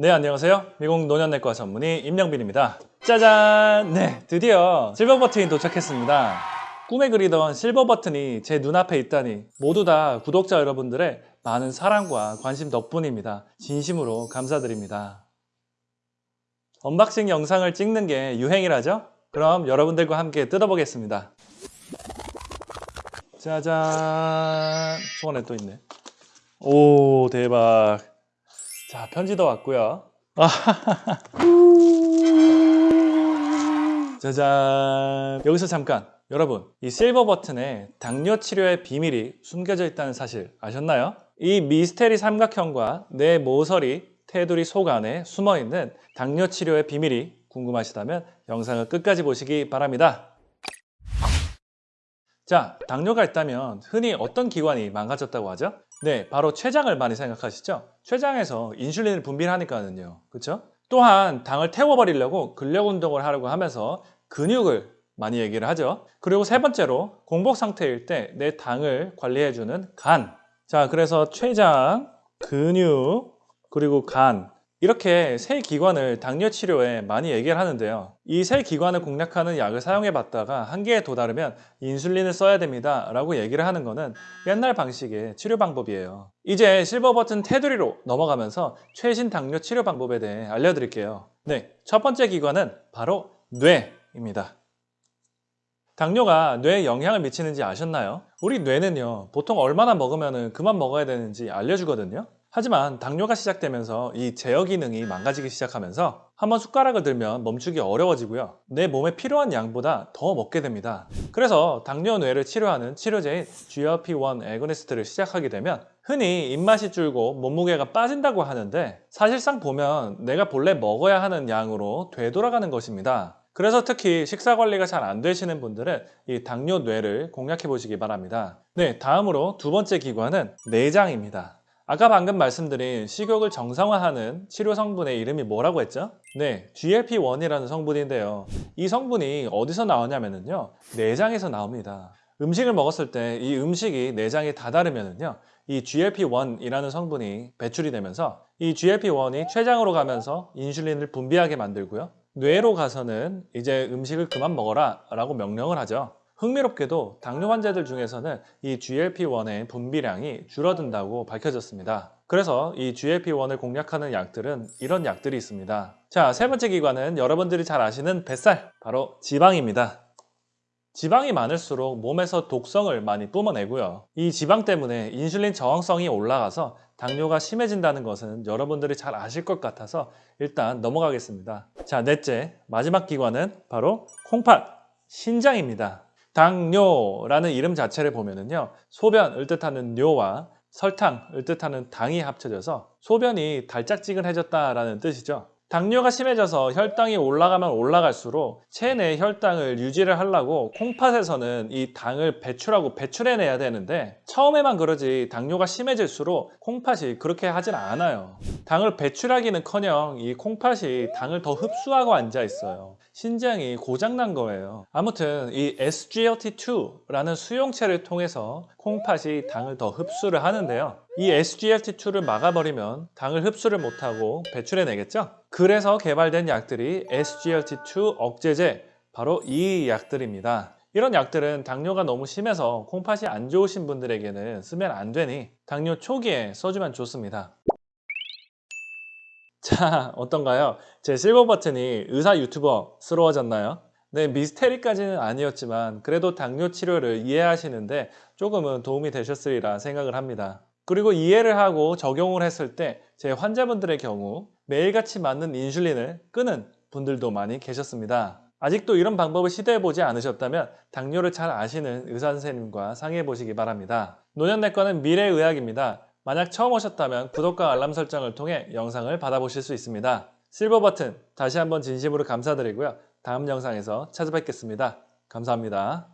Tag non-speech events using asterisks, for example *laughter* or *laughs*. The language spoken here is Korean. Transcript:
네 안녕하세요. 미국 노년내과 전문의 임영빈입니다. 짜잔! 네 드디어 실버 버튼이 도착했습니다. 꿈에 그리던 실버 버튼이 제 눈앞에 있다니 모두 다 구독자 여러분들의 많은 사랑과 관심 덕분입니다. 진심으로 감사드립니다. 언박싱 영상을 찍는 게 유행이라죠? 그럼 여러분들과 함께 뜯어보겠습니다. 짜잔! 손에 또 있네. 오 대박 자 편지도 왔고요 *laughs* 짜잔 여기서 잠깐 여러분 이 실버 버튼에 당뇨 치료의 비밀이 숨겨져 있다는 사실 아셨나요? 이 미스테리 삼각형과 내 모서리 테두리 속 안에 숨어있는 당뇨 치료의 비밀이 궁금하시다면 영상을 끝까지 보시기 바랍니다 자, 당뇨가 있다면 흔히 어떤 기관이 망가졌다고 하죠? 네, 바로 췌장을 많이 생각하시죠? 췌장에서 인슐린을 분비하니까는요. 그렇죠? 또한 당을 태워버리려고 근력 운동을 하려고 하면서 근육을 많이 얘기를 하죠. 그리고 세 번째로 공복 상태일 때 내 당을 관리해주는 간. 자, 그래서 췌장, 근육, 그리고 간. 이렇게 세 기관을 당뇨 치료에 많이 얘기를 하는데요. 이 세 기관을 공략하는 약을 사용해 봤다가 한계에 도달하면 인슐린을 써야 됩니다. 라고 얘기를 하는 거는 옛날 방식의 치료 방법이에요. 이제 실버 버튼 테두리로 넘어가면서 최신 당뇨 치료 방법에 대해 알려드릴게요. 네, 첫 번째 기관은 바로 뇌입니다. 당뇨가 뇌에 영향을 미치는지 아셨나요? 우리 뇌는요, 보통 얼마나 먹으면 그만 먹어야 되는지 알려주거든요. 하지만 당뇨가 시작되면서 이 제어 기능이 망가지기 시작하면서 한번 숟가락을 들면 멈추기 어려워지고요. 내 몸에 필요한 양보다 더 먹게 됩니다. 그래서 당뇨 뇌를 치료하는 치료제인 GLP-1 애고니스트를 시작하게 되면 흔히 입맛이 줄고 몸무게가 빠진다고 하는데 사실상 보면 내가 본래 먹어야 하는 양으로 되돌아가는 것입니다. 그래서 특히 식사 관리가 잘 안 되시는 분들은 이 당뇨 뇌를 공략해 보시기 바랍니다. 네, 다음으로 두 번째 기관은 내장입니다. 아까 방금 말씀드린 식욕을 정상화하는 치료 성분의 이름이 뭐라고 했죠? 네, GLP-1이라는 성분인데요. 이 성분이 어디서 나오냐면요. 내장에서 나옵니다. 음식을 먹었을 때 이 음식이 내장에 다다르면요. 이 GLP-1이라는 성분이 배출이 되면서 이 GLP-1이 췌장으로 가면서 인슐린을 분비하게 만들고요. 뇌로 가서는 이제 음식을 그만 먹어라 라고 명령을 하죠. 흥미롭게도 당뇨 환자들 중에서는 이 GLP-1의 분비량이 줄어든다고 밝혀졌습니다. 그래서 이 GLP-1을 공략하는 약들은 이런 약들이 있습니다. 자, 세 번째 기관은 여러분들이 잘 아시는 뱃살, 바로 지방입니다. 지방이 많을수록 몸에서 독성을 많이 뿜어내고요. 이 지방 때문에 인슐린 저항성이 올라가서 당뇨가 심해진다는 것은 여러분들이 잘 아실 것 같아서 일단 넘어가겠습니다. 자, 넷째, 마지막 기관은 바로 콩팥, 신장입니다. 당뇨라는 이름 자체를 보면은요 소변을 뜻하는 뇨와 설탕을 뜻하는 당이 합쳐져서 소변이 달짝지근해졌다라는 뜻이죠. 당뇨가 심해져서 혈당이 올라가면 올라갈수록 체내 혈당을 유지를 하려고 콩팥에서는 이 당을 배출하고 배출해내야 되는데 처음에만 그러지 당뇨가 심해질수록 콩팥이 그렇게 하진 않아요. 당을 배출하기는커녕 이 콩팥이 당을 더 흡수하고 앉아 있어요 신장이 고장난 거예요. 아무튼 이 SGLT2라는 수용체를 통해서 콩팥이 당을 더 흡수를 하는데요. 이 SGLT2를 막아버리면 당을 흡수를 못하고 배출해내겠죠? 그래서 개발된 약들이 SGLT2 억제제 바로 이 약들입니다. 이런 약들은 당뇨가 너무 심해서 콩팥이 안 좋으신 분들에게는 쓰면 안 되니 당뇨 초기에 써주면 좋습니다 자 어떤가요? 제 실버 버튼이 의사 유튜버스러워졌나요? 네 미스테리까지는 아니었지만 그래도 당뇨 치료를 이해하시는데 조금은 도움이 되셨으리라 생각을 합니다 그리고 이해를 하고 적용을 했을 때 제 환자분들의 경우 매일같이 맞는 인슐린을 끄는 분들도 많이 계셨습니다 아직도 이런 방법을 시도해보지 않으셨다면 당뇨를 잘 아시는 의사 선생님과 상의해 보시기 바랍니다 노년내과는 미래의학입니다 만약 처음 오셨다면 구독과 알람 설정을 통해 영상을 받아보실 수 있습니다. 실버 버튼 다시 한번 진심으로 감사드리고요. 다음 영상에서 찾아뵙겠습니다. 감사합니다.